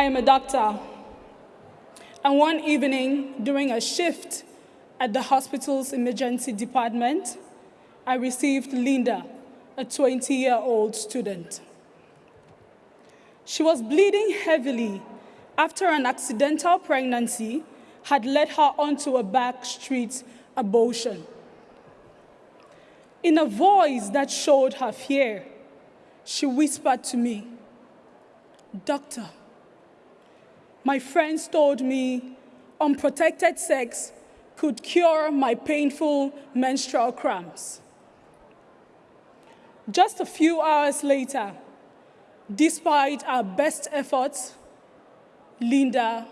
I am a doctor. And one evening, during a shift at the hospital's emergency department, I received Linda, a 20-year-old student. She was bleeding heavily after an accidental pregnancy had led her onto a backstreet abortion. In a voice that showed her fear, she whispered to me, Doctor, my friends told me unprotected sex could cure my painful menstrual cramps. Just a few hours later, despite our best efforts, Linda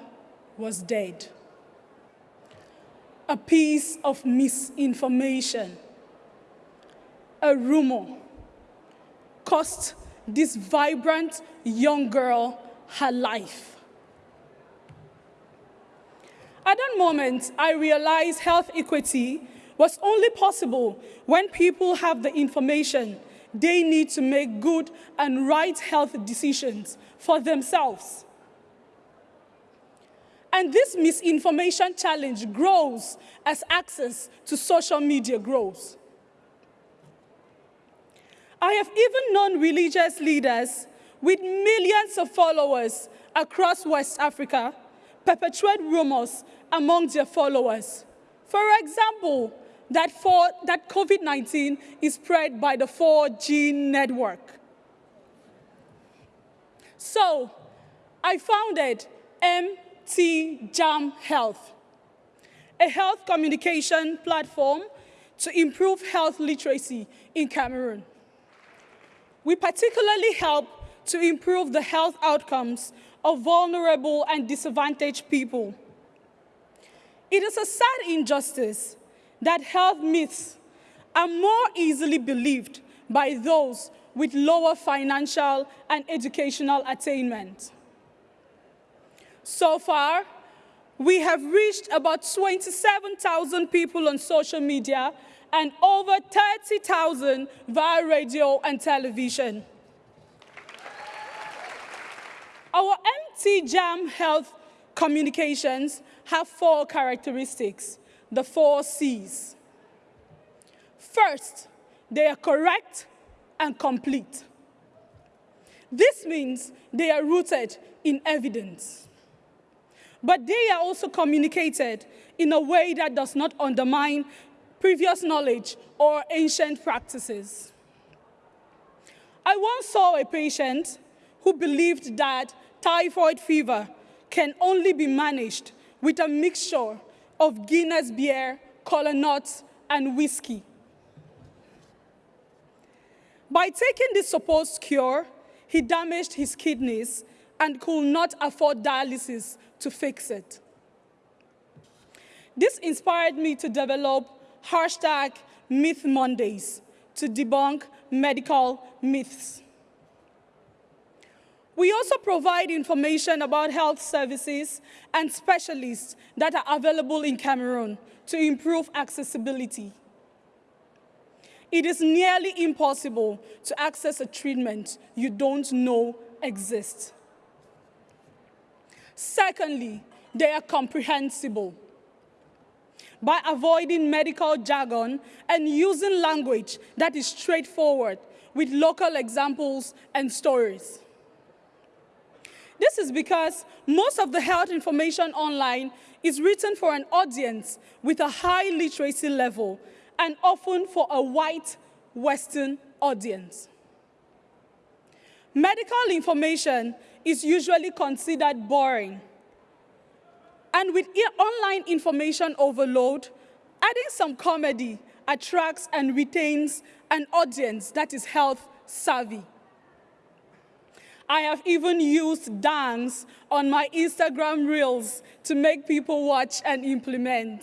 was dead. A piece of misinformation, a rumor, cost this vibrant young girl her life. At that moment, I realized health equity was only possible when people have the information they need to make good and right health decisions for themselves. And this misinformation challenge grows as access to social media grows. I have even known religious leaders with millions of followers across West Africa perpetuate rumors among their followers. For example, that, that COVID-19 is spread by the 4G network. So I founded MT Jam Health, a health communication platform to improve health literacy in Cameroon. We particularly help to improve the health outcomes of vulnerable and disadvantaged people. It is a sad injustice that health myths are more easily believed by those with lower financial and educational attainment. So far, we have reached about 27,000 people on social media and over 30,000 via radio and television. Our MT Jam Health communications have four characteristics, the four C's. First, they are correct and complete. This means they are rooted in evidence. But they are also communicated in a way that does not undermine previous knowledge or ancient practices. I once saw a patient who believed that typhoid fever can only be managed with a mixture of Guinness beer, cola nuts, and whiskey. By taking this supposed cure, he damaged his kidneys and could not afford dialysis to fix it. This inspired me to develop hashtag Myth Mondays to debunk medical myths. We also provide information about health services and specialists that are available in Cameroon to improve accessibility. It is nearly impossible to access a treatment you don't know exists. Secondly, they are comprehensible. By avoiding medical jargon and using language that is straightforward with local examples and stories. This is because most of the health information online is written for an audience with a high literacy level and often for a white Western audience. Medical information is usually considered boring. And with online information overload, adding some comedy attracts and retains an audience that is health savvy. I have even used dance on my Instagram Reels to make people watch and implement.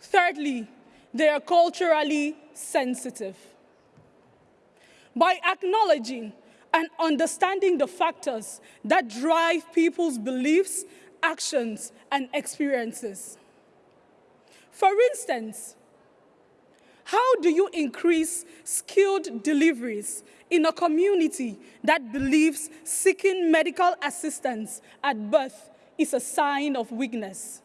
Thirdly, they are culturally sensitive. By acknowledging and understanding the factors that drive people's beliefs, actions, and experiences. For instance, How do you increase skilled deliveries in a community that believes seeking medical assistance at birth is a sign of weakness?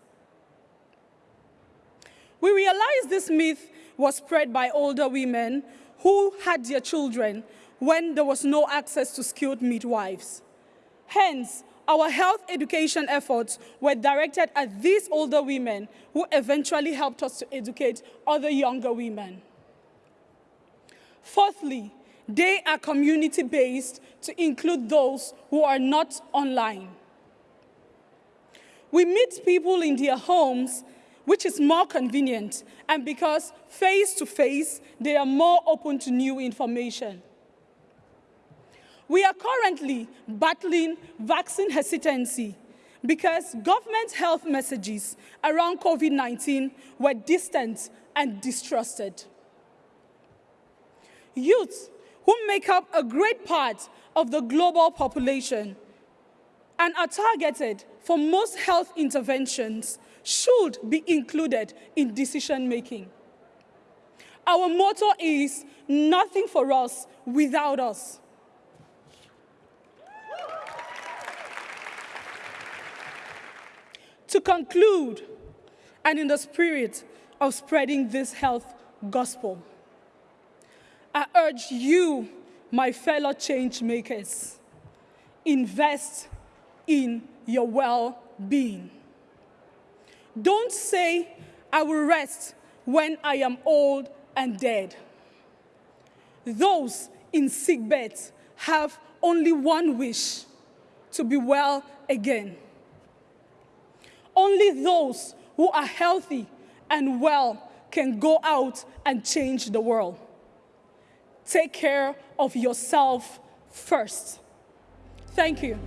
We realize this myth was spread by older women who had their children when there was no access to skilled midwives. Hence, our health education efforts were directed at these older women who eventually helped us to educate other younger women. Fourthly, they are community-based to include those who are not online. We meet people in their homes, which is more convenient, and because face-to-face, -face, they are more open to new information. We are currently battling vaccine hesitancy because government health messages around COVID-19 were distant and distrusted. Youth, who make up a great part of the global population and are targeted for most health interventions, should be included in decision making. Our motto is nothing for us without us. To conclude, and in the spirit of spreading this health gospel, I urge you, my fellow change makers, invest in your well-being. Don't say, I will rest when I am old and dead. Those in sick beds have only one wish, to be well again. Only those who are healthy and well can go out and change the world. Take care of yourself first. Thank you.